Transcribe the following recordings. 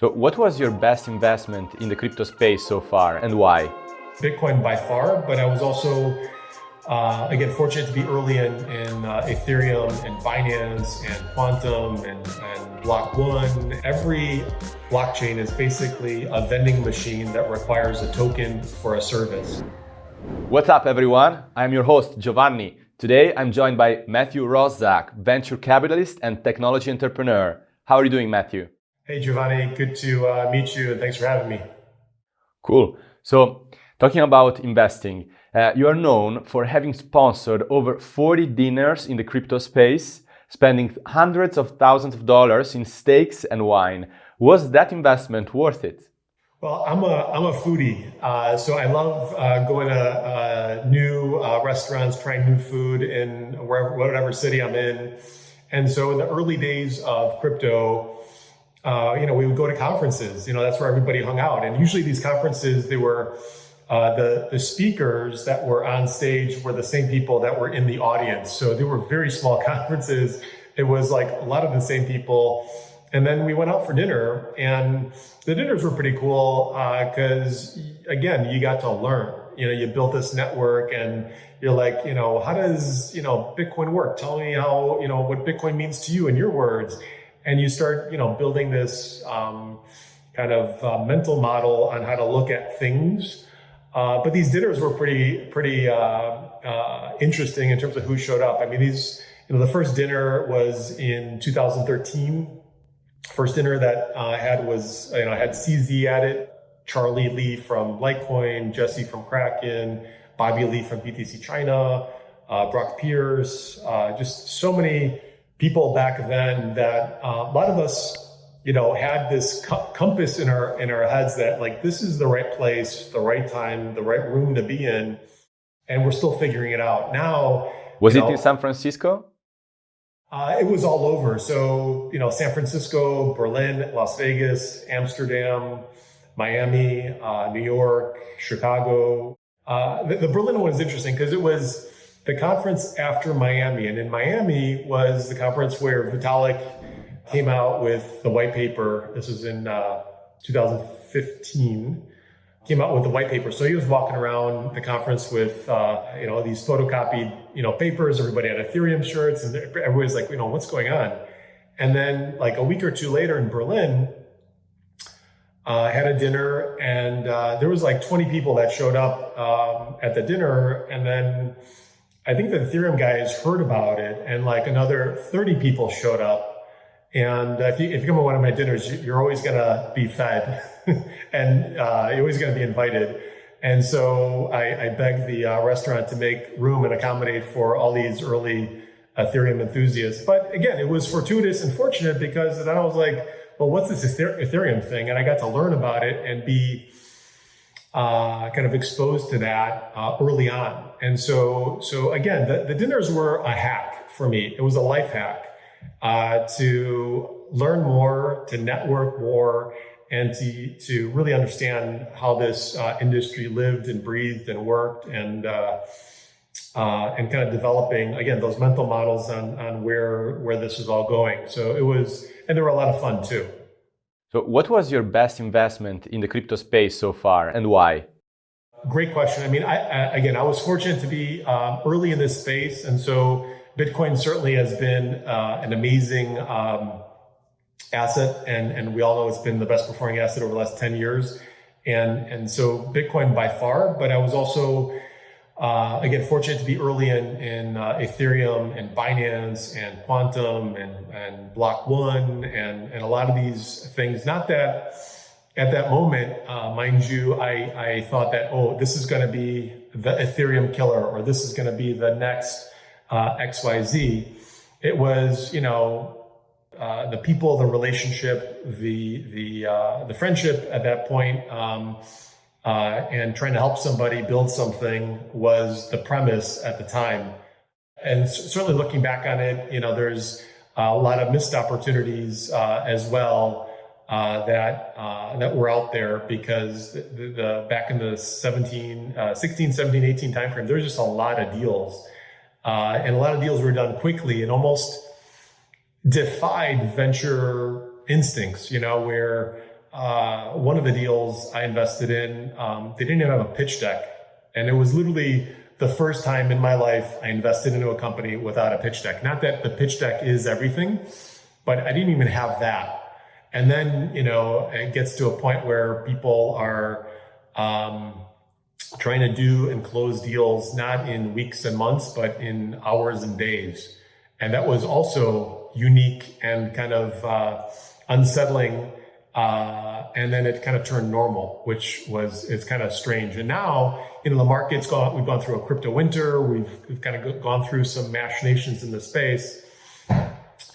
So what was your best investment in the crypto space so far and why? Bitcoin by far, but I was also, uh, again, fortunate to be early in, in uh, Ethereum and Binance and Qtum and, and Block One. Every blockchain is basically a vending machine that requires a token for a service. What's up, everyone? I'm your host, Giovanni. Today, I'm joined by Matthew Roszak, venture capitalist and technology entrepreneur. How are you doing, Matthew? Hey, Giovanni, good to uh, meet you and thanks for having me. Cool. So, talking about investing, uh, you are known for having sponsored over 40 dinners in the crypto space, spending hundreds of thousands of dollars in steaks and wine. Was that investment worth it? Well, I'm a, I'm a foodie, uh, so I love uh, going to uh, new uh, restaurants, trying new food in wherever, whatever city I'm in. And so in the early days of crypto, uh, you know, we would go to conferences, you know, that's where everybody hung out. And usually these conferences, they were, uh, the, the speakers that were on stage were the same people that were in the audience. So they were very small conferences. It was like a lot of the same people. And then we went out for dinner and the dinners were pretty cool because uh, again, you got to learn, you know, you built this network and you're like, you know, how does, you know, Bitcoin work? Tell me how, you know, what Bitcoin means to you in your words and you start you know building this um, kind of uh, mental model on how to look at things. Uh, but these dinners were pretty pretty uh, uh interesting in terms of who showed up. I mean these you know the first dinner was in 2013 first dinner that i had was you know i had cz at it charlie lee from litecoin jesse from kraken bobby lee from btc china uh, brock pierce uh, just so many people back then that uh, a lot of us, you know, had this co compass in our in our heads that like this is the right place, the right time, the right room to be in, and we're still figuring it out. Now, was it know, in San Francisco? Uh, it was all over. So you know, San Francisco, Berlin, Las Vegas, Amsterdam, Miami, uh, New York, Chicago. Uh, the, the Berlin one is interesting because it was the conference after Miami. And in Miami was the conference where Vitalik came out with the white paper. This was in uh, 2015. Came out with the white paper. So he was walking around the conference with, uh, you know, these photocopied, you know, papers. Everybody had Ethereum shirts, and everybody's like, you know, what's going on? And then, like a week or two later in Berlin, uh, had a dinner, and uh, there was like 20 people that showed up um, at the dinner, and then I think the Ethereum guys heard about it and like another 30 people showed up. And if you, if you come to one of my dinners, you're always going to be fed and uh, you're always going to be invited. And so I, I begged the uh, restaurant to make room and accommodate for all these early Ethereum enthusiasts. But again, it was fortuitous and fortunate because then I was like, well, what's this Ethereum thing? And I got to learn about it and be uh, kind of exposed to that uh, early on. And so, so again, the, the, dinners were a hack for me. It was a life hack uh, to learn more, to network more, and to, to really understand how this uh, industry lived and breathed and worked and uh, uh, and kind of developing again those mental models on, on where where this is all going. So it was, and they were a lot of fun too. So what was your best investment in the crypto space so far and why? Great question. I mean, I, I, again, I was fortunate to be um, early in this space. And so Bitcoin certainly has been uh, an amazing um, asset. And, and we all know it's been the best performing asset over the last 10 years. And, and so Bitcoin by far, but I was also uh, again, fortunate to be early in, in uh, Ethereum and Binance and Qtum and, and Block One and, and a lot of these things. Not that at that moment, uh, mind you, I, I thought that, oh, this is going to be the Ethereum killer or this is going to be the next uh, XYZ. It was, you know, uh, the people, the relationship, the, the, uh, the friendship at that point. Um, uh, and trying to help somebody build something was the premise at the time. And certainly looking back on it, you know, there's a lot of missed opportunities uh, as well uh, that uh, that were out there because the, the back in the 17, uh, 16, 17, 18 timeframe, there's just a lot of deals. Uh, and a lot of deals were done quickly and almost defied venture instincts, you know, where uh, one of the deals I invested in, um, they didn't even have a pitch deck. And it was literally the first time in my life I invested into a company without a pitch deck. Not that the pitch deck is everything, but I didn't even have that. And then, you know, it gets to a point where people are um, trying to do and close deals not in weeks and months, but in hours and days. And that was also unique and kind of uh, unsettling. Uh, and then it kind of turned normal, which was it's kind of strange. And now, you know, the market's gone. We've gone through a crypto winter. We've, we've kind of gone through some machinations in the space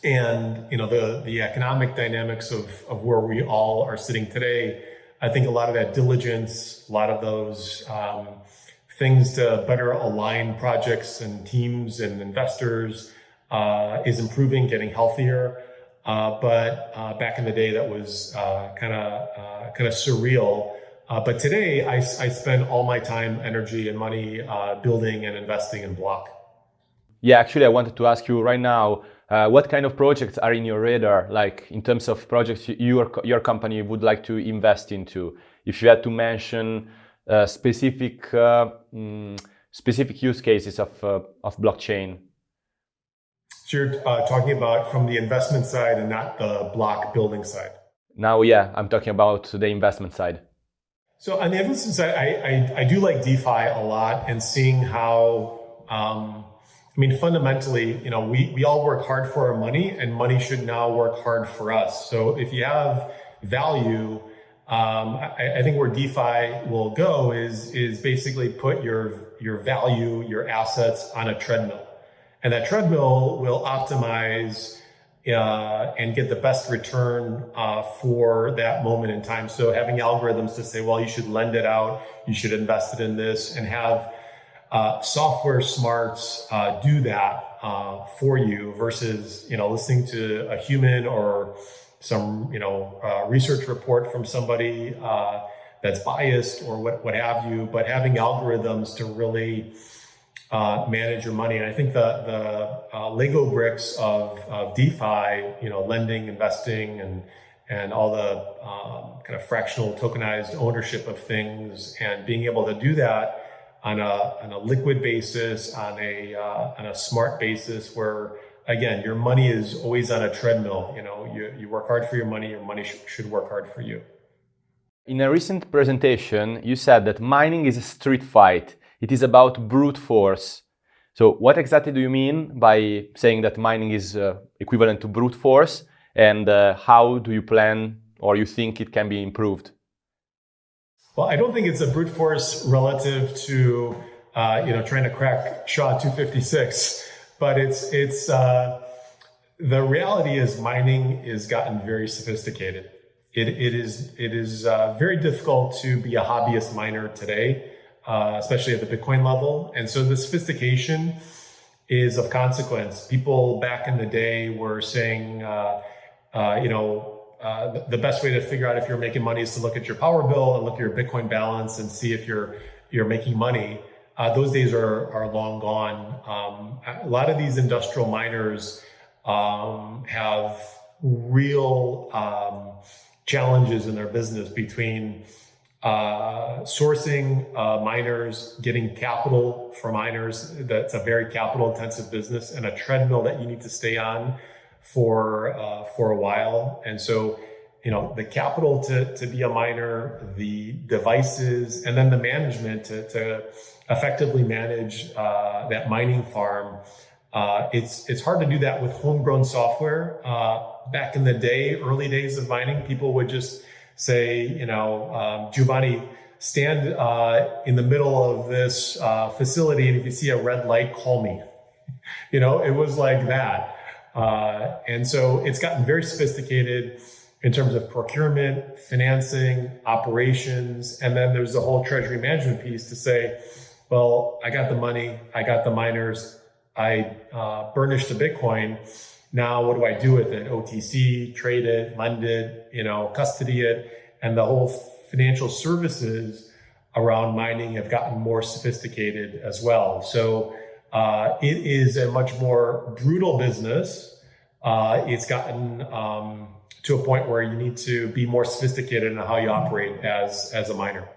and you know the the economic dynamics of of where we all are sitting today i think a lot of that diligence a lot of those um, things to better align projects and teams and investors uh, is improving getting healthier. Uh, but uh, back in the day that was kind of kind of surreal. Uh, but today I, I spend all my time energy and money uh, building and investing in Bloq. Yeah actually i wanted to ask you right now uh, what kind of projects are in your radar, like in terms of projects your, your company would like to invest into? If you had to mention uh, specific, uh, mm, specific use cases of, uh, of blockchain. So you're uh, talking about from the investment side and not the Bloq building side? Now, yeah, I'm talking about the investment side. So on the investment side, I, I, I do like DeFi a lot and seeing how um, I mean, fundamentally, you know, we, we all work hard for our money and money should now work hard for us. So if you have value, um, I, I, think where DeFi will go is, is basically put your, your value, your assets on a treadmill. And that treadmill will optimize uh, and get the best return uh, for that moment in time. So having algorithms to say, well, you should lend it out, you should invest it in this, and have uh, software smarts uh, do that uh, for you versus you know listening to a human or some you know uh, research report from somebody uh, that's biased or what what have you. But having algorithms to really uh, manage your money, and I think the the Lego bricks of, of DeFi, you know, lending, investing, and and all the um, kind of fractional tokenized ownership of things, and being able to do that on a, on a liquid basis, on a, uh, on a smart basis where again, your money is always on a treadmill. You know, you, you work hard for your money, your money sh should work hard for you. In a recent presentation, you said that mining is a street fight. It is about brute force. So what exactly do you mean by saying that mining is uh, equivalent to brute force? And uh, how do you plan or you think it can be improved? Well, I don't think it's a brute force relative to uh, you know trying to crack SHA-256, but it's it's uh, the reality is mining is gotten very sophisticated. It, it is it is uh, very difficult to be a hobbyist miner today, uh, especially at the Bitcoin level, and so the sophistication is of consequence. People back in the day were saying, uh, uh, you know uh, the best way to figure out if you're making money is to look at your power bill and look at your Bitcoin balance and see if you're you're making money. Uh, those days are are long gone. Um, a lot of these industrial miners um, have real um, challenges in their business between uh, sourcing uh, miners, getting capital for miners. That's a very capital intensive business and a treadmill that you need to stay on for uh, for a while, and so you know the capital to to be a miner, the devices, and then the management to to effectively manage uh, that mining farm. Uh, it's it's hard to do that with homegrown software. Uh, back in the day, early days of mining, people would just say, you know, um, Giovanni, stand uh, in the middle of this uh, facility, and if you see a red light, call me. You know, it was like that. Uh, and so it's gotten very sophisticated in terms of procurement, financing, operations, and then there's the whole treasury management piece to say, well, I got the money, I got the miners, I uh, burnished the Bitcoin. Now, what do I do with it? OTC, trade it, lend it, you know, custody it, and the whole financial services around mining have gotten more sophisticated as well. So uh, it is a much more brutal business. Uh, it's gotten um, to a point where you need to be more sophisticated in how you operate as as a miner.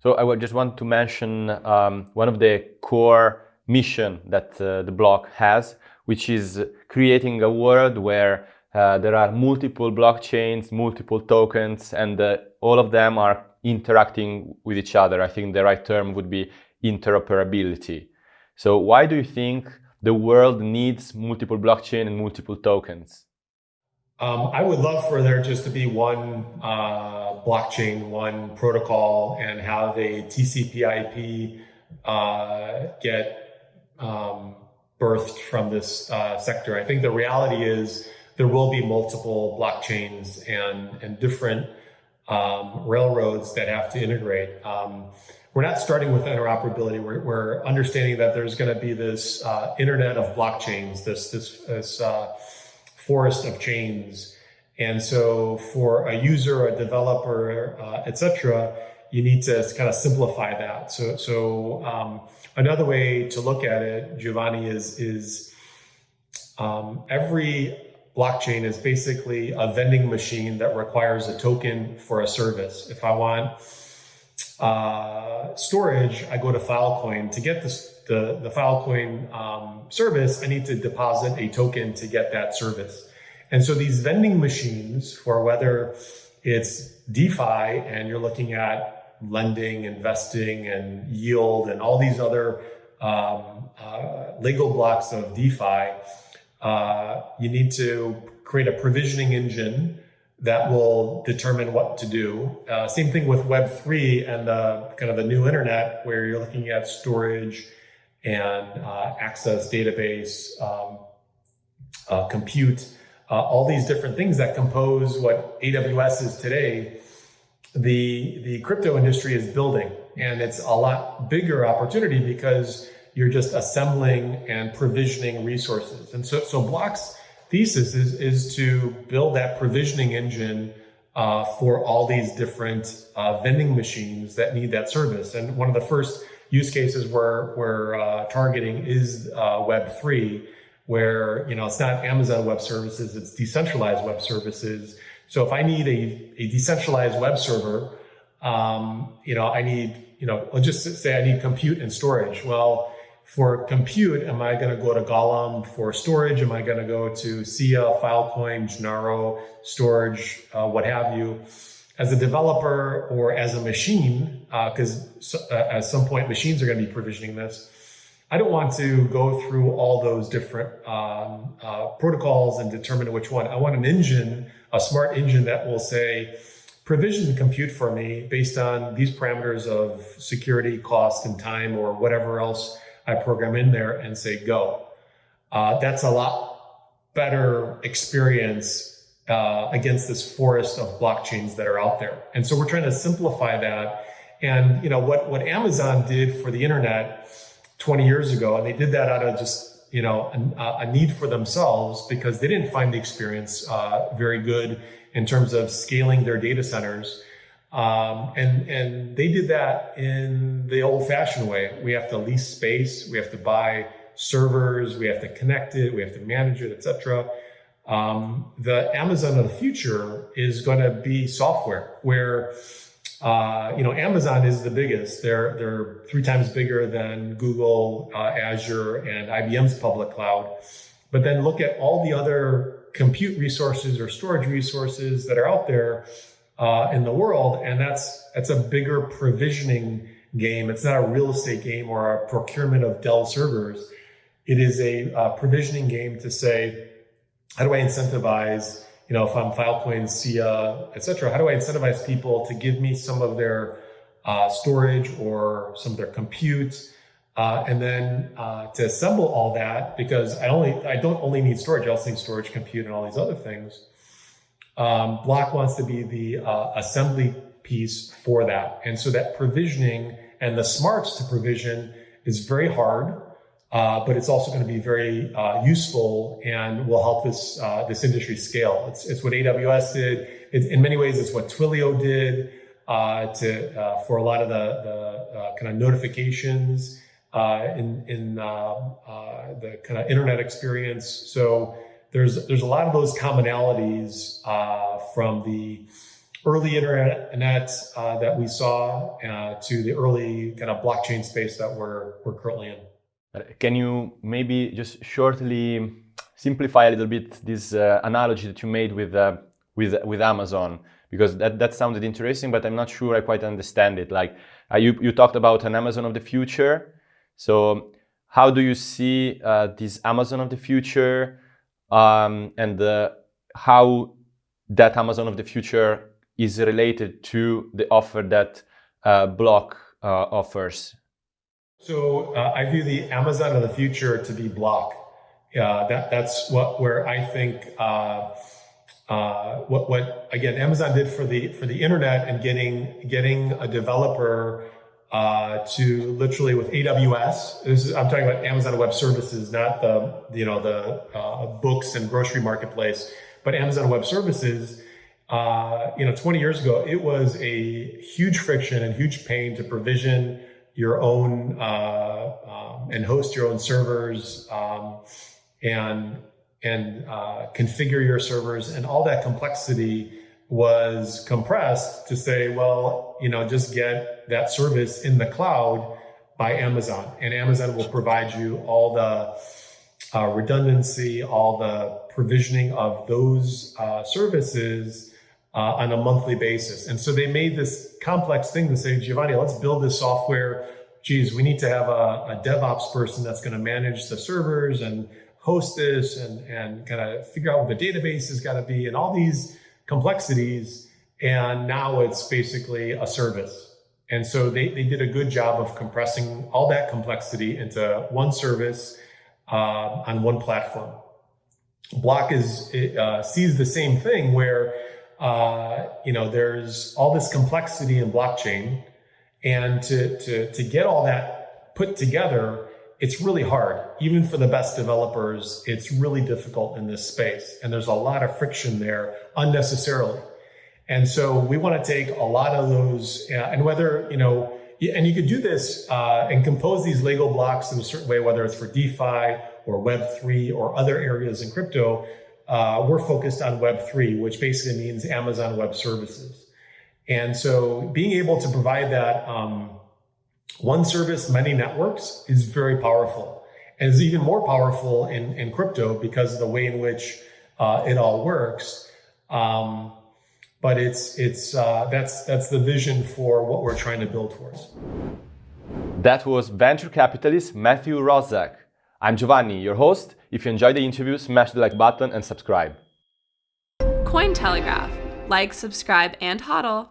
So I would just want to mention um, one of the core mission that uh, the Bloq has, which is creating a world where uh, there are multiple blockchains, multiple tokens, and uh, all of them are interacting with each other. I think the right term would be interoperability. So why do you think the world needs multiple blockchain and multiple tokens? Um, I would love for there just to be one uh, blockchain, one protocol, and have a TCP/IP uh, get um, birthed from this uh, sector. I think the reality is there will be multiple blockchains and and different um, railroads that have to integrate. We're not starting with interoperability. We're, we're understanding that there's going to be this uh, internet of blockchains, this this this uh, forest of chains. And so for a user, a developer, uh, etc., you need to kind of simplify that. So, so um, another way to look at it, Giovanni, is is um, every blockchain is basically a vending machine that requires a token for a service. If I want uh, storage, I go to Filecoin. To get this, the, the Filecoin um, service, I need to deposit a token to get that service. And so these vending machines for whether it's DeFi and you're looking at lending, investing, and yield, and all these other um, uh, Lego blocks of DeFi, uh, you need to create a provisioning engine that will determine what to do. Uh, same thing with Web3 and the kind of the new internet where you're looking at storage and uh, access database, um, uh, compute, uh, all these different things that compose what AWS is today. The, the crypto industry is building and it's a lot bigger opportunity because you're just assembling and provisioning resources. And so, so Bloq's thesis is, is to build that provisioning engine uh, for all these different uh, vending machines that need that service. And one of the first use cases we're, we're uh, targeting is uh, Web3, where you know it's not Amazon Web Services, it's decentralized web services. So if I need a, a decentralized web server, um, you know, I need, you know, let's just say I need compute and storage. Well, for compute, am I going to go to Golem for storage? Am I going to go to Sia, Filecoin, Genaro, Storj, uh, what have you? As a developer or as a machine, because uh, uh, at some point machines are going to be provisioning this. I don't want to go through all those different um, uh, protocols and determine which one. I want an engine, a smart engine that will say, provision compute for me based on these parameters of security, cost, and time, or whatever else I program in there and say go. Uh, that's a lot better experience uh, against this forest of blockchains that are out there. And so we're trying to simplify that. And you know what what Amazon did for the internet 20 years ago, and they did that out of just you know a, a need for themselves because they didn't find the experience uh, very good in terms of scaling their data centers. Um, and, and they did that in the old fashioned way. We have to lease space, we have to buy servers, we have to connect it, we have to manage it, etc. Um, the Amazon of the future is going to be software where uh, you know Amazon is the biggest. They're they're three times bigger than Google, uh, Azure, and IBM's public cloud. But then look at all the other compute resources or storage resources that are out there uh, in the world, and that's that's a bigger provisioning game. It's not a real estate game or a procurement of Dell servers. It is a uh, provisioning game to say, how do I incentivize? You know, if I'm Filecoin, SIA, etc., how do I incentivize people to give me some of their uh, storage or some of their compute? Uh, and then uh, to assemble all that because I only I don't only need storage, I also need storage, compute, and all these other things. Um, Bloq wants to be the uh, assembly piece for that. And so that provisioning and the smarts to provision is very hard, uh, but it's also going to be very uh, useful and will help this uh, this industry scale. It's, it's what AWS did. In many ways, it's what Twilio did uh, to uh, for a lot of the, the kind of notifications in in the kind of internet experience. So there's there's a lot of those commonalities uh, from the early internet uh, that we saw uh, to the early kind of blockchain space that we're we're currently in. Can you maybe just shortly simplify a little bit this uh, analogy that you made with uh, with with Amazon? Because that that sounded interesting, but I'm not sure I quite understand it. Like uh, you you talked about an Amazon of the future, so how do you see this Amazon of the future? Um, and the, how that Amazon of the future is related to the offer that uh, Bloq uh, offers. So uh, I view the Amazon of the future to be Bloq. that that's what where I think uh, uh, what what again Amazon did for the for the internet and getting getting a developer uh, to literally with AWS. This is, I'm talking about Amazon Web Services, not the you know the uh, books and grocery marketplace, but Amazon Web Services. Uh, you know, 20 years ago, it was a huge friction and huge pain to provision your own uh, um, and host your own servers um, and and uh, configure your servers and all that complexity was compressed to say, well, you know, just get that service in the cloud by Amazon, and Amazon will provide you all the uh, redundancy, all the provisioning of those uh, services uh, on a monthly basis. And so they made this complex thing to say, Giovanni, let's build this software. Geez, we need to have a, a DevOps person that's going to manage the servers and host this and, and kind of figure out what the database has got to be and all these complexities. And now it's basically a service. And so they, they did a good job of compressing all that complexity into one service uh, on one platform. Bloq is uh, sees the same thing where uh, you know there's all this complexity in blockchain, and to to to get all that put together, it's really hard. Even for the best developers, it's really difficult in this space. And there's a lot of friction there unnecessarily. And so we want to take a lot of those uh, and whether, you know, and you could do this uh, and compose these Lego blocks in a certain way, whether it's for DeFi or Web3 or other areas in crypto. Uh, we're focused on Web3, which basically means Amazon Web Services. And so being able to provide that um, one service, many networks is very powerful and is even more powerful in, in crypto because of the way in which uh, it all works. Um, but it's it's uh, that's that's the vision for what we're trying to build towards. That was venture capitalist Matthew Roszak. I'm Giovanni, your host. If you enjoyed the interview, smash the like button and subscribe. Cointelegraph. Like, subscribe, and hodl.